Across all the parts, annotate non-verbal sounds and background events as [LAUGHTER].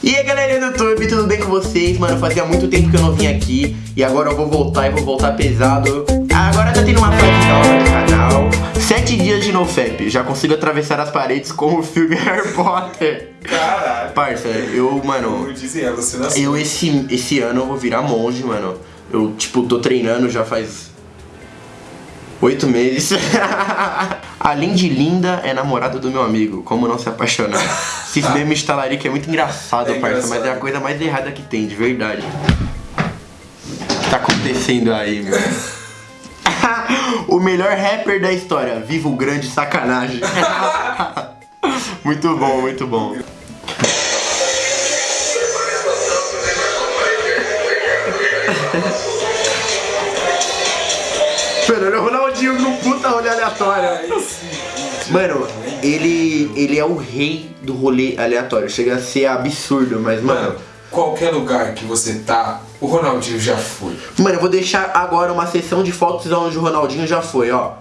E aí galerinha do YouTube, tudo bem com vocês? Mano, fazia muito tempo que eu não vim aqui E agora eu vou voltar e vou voltar pesado. Agora tá tendo uma fase nova no canal. Sete dias de NoFap Já consigo atravessar as paredes com o filme [LAUGHS] Harry Potter. Caralho. Parça, eu, mano alucinação. Eu esse, esse ano eu vou virar monge, mano. Eu, tipo, tô treinando já faz Oito meses. [LAUGHS] Além de linda, é namorada do meu amigo. Como não se apaixonar? Esses [LAUGHS] memes de talarica é muito engraçado, É parça, mas é a coisa mais errada que tem, de verdade. O que tá acontecendo aí, meu? [LAUGHS] o melhor rapper da história. Viva o grande sacanagem. muito bom, muito bom. Pera, olha o Ronaldinho no puta rolê aleatório. Mano, ele, ele é o rei do rolê aleatório. Chega a ser absurdo, mas, mano. Mano, qualquer lugar que você tá, o Ronaldinho já foi Mano, eu vou deixar agora uma sessão de fotos onde o Ronaldinho já foi, ó.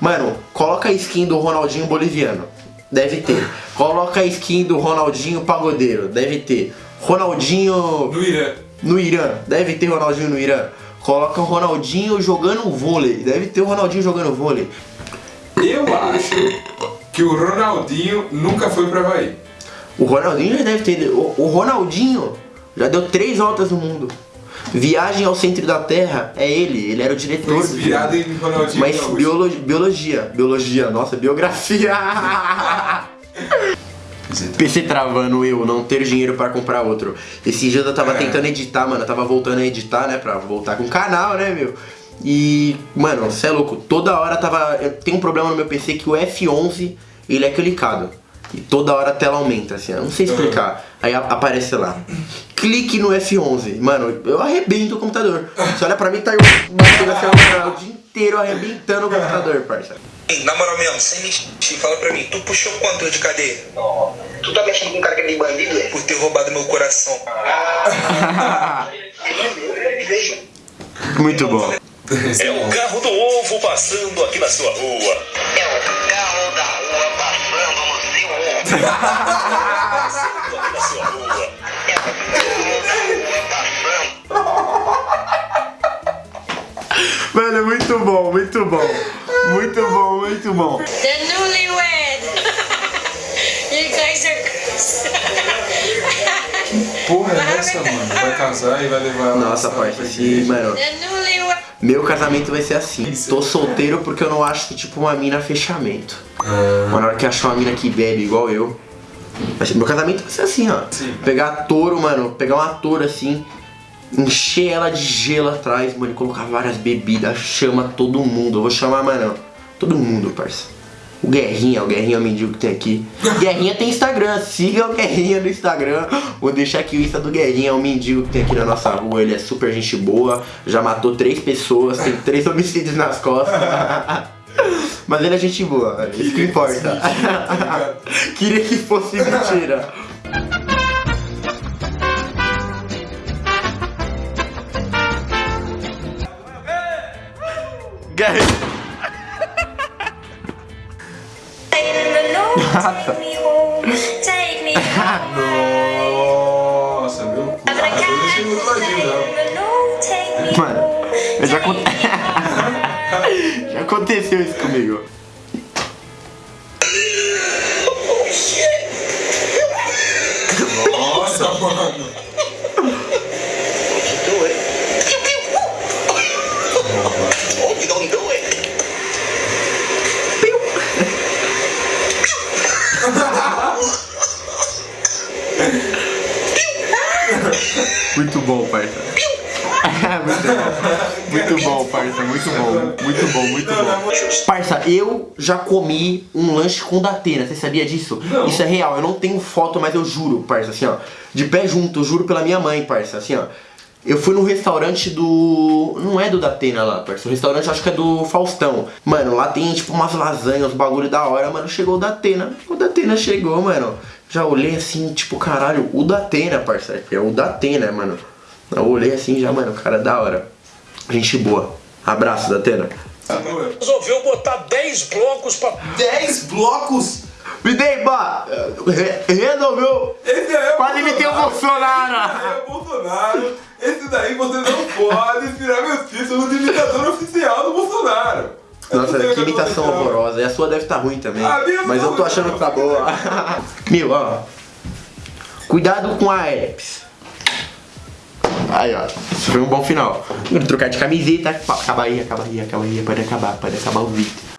Mano, coloca a skin do Ronaldinho boliviano. Deve ter. Coloca a skin do Ronaldinho pagodeiro. Deve ter. Ronaldinho no Irã. no Irã. Deve ter Ronaldinho no Irã. Coloca o Ronaldinho jogando vôlei. Deve ter o Ronaldinho jogando vôlei. Eu acho que o Ronaldinho nunca foi pra Havaí. O Ronaldinho já deve ter. O, Ronaldinho já deu três voltas no mundo. Viagem ao centro da Terra é ele, ele era o diretor. Foi inspirado em Ronaldinho Mas biologia, biologia, nossa, biografia. [LAUGHS] [LAUGHS] PC travando eu, não ter dinheiro pra comprar outro. Esses dias eu tava É. tentando editar, mano, eu tava voltando a editar, né, pra voltar com o canal, né, meu. E, mano, cê é louco, toda hora tava. Eu tenho um problema no meu PC que o F11 ele é clicado. E toda hora a tela aumenta, assim, eu não sei explicar. Aí a- aparece lá. Clique no F11. Mano, eu arrebento o computador. Você olha pra mim, tá eu o dia inteiro arrebentando o computador, parça. Ei, Na moral mesmo, sem mentir, fala pra mim, tu puxou quanto de cadeia? Tu tá mexendo com um cara que é de bandido, é? Por ter roubado meu coração. [LAUGHS] Muito bom. É o carro do ovo passando aqui na sua rua. É o carro da rua passando no seu [LAUGHS] ovo. Passando aqui na sua rua. Muito bom, muito bom. Muito bom. The newlywed. you guys are cursed. Porra, é [LAUGHS] essa, mano? Vai casar e vai levar ela Nossa, igreja. assim, mano. The newlywed. Meu casamento vai ser assim. Tô solteiro porque eu não acho que, tipo, uma mina fechamento. Mas na hora que achar uma mina que bebe igual eu. Meu casamento vai ser assim, ó. Sim. Pegar touro, mano, pegar uma touro assim, encher ela de gelo atrás, mano, e colocar várias bebidas, chama todo mundo. Eu vou chamar, mano, todo mundo, parça. O Guerrinha, o Guerrinha é o mendigo que tem aqui. Guerrinha tem Instagram, siga o Guerrinha no Instagram. Vou deixar aqui o Insta do Guerrinha, é o mendigo que tem aqui na nossa rua. Ele é super gente boa, já matou três pessoas, tem três [LAUGHS] homicídios nas costas. [LAUGHS] Mas ele é gente boa, isso que importa. [LAUGHS] Queria que fosse mentira. Guerrinha. Take me home. Take me home. Nossa, meu cu. Ah, me Mano, eu já, Take conte... me [LAUGHS] home. já aconteceu isso comigo. Nossa, mano. Muito bom, parça. muito bom. Muito bom, parça. Muito bom. Muito bom, muito bom. Parça, eu já comi um lanche com Datena. Você sabia disso? Não. Isso é real. Eu não tenho foto, mas eu juro, parça. Assim, ó. De pé junto, eu juro pela minha mãe, parça. Assim, ó. Eu fui no restaurante do. Não é do Datena lá, parça. O restaurante acho que é do Faustão. Mano, lá tem tipo umas lasanhas, uns bagulho da hora, mano. Chegou o Datena. O Datena chegou, mano. Já olhei assim, tipo, caralho, o Datena, parça. É o Datena, mano. Eu olhei assim já, mano, cara, da hora. Gente boa. Abraço, Datena. Resolveu botar 10 blocos pra 10 blocos? Me dei, bah, re- resolveu. Esse aí é o Quase imitei o Bolsonaro. Esse aí é o Bolsonaro. Esse daí você não pode tirar meu título de imitador oficial do Bolsonaro. Nossa, que imitação horrorosa. E a sua deve estar ruim também. Mas eu tô achando que tá boa. [LAUGHS] Meu, ó. Cuidado com a herpes. Aí, ó. Isso foi um bom final. Vou trocar de camiseta. Acaba aí, acaba aí, acaba aí. Pode acabar, pode acabar o vídeo.